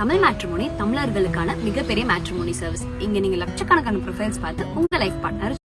Tamil matrimony தமிழர்களுக்கான மிகப்பெரிய matrimony service இங்க நீங்க லட்சக்கணக்கான ப்ரொஃபைல்ஸ் பார்த்து உங்க லைஃப் பார்ட்னர்